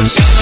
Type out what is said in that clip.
Shut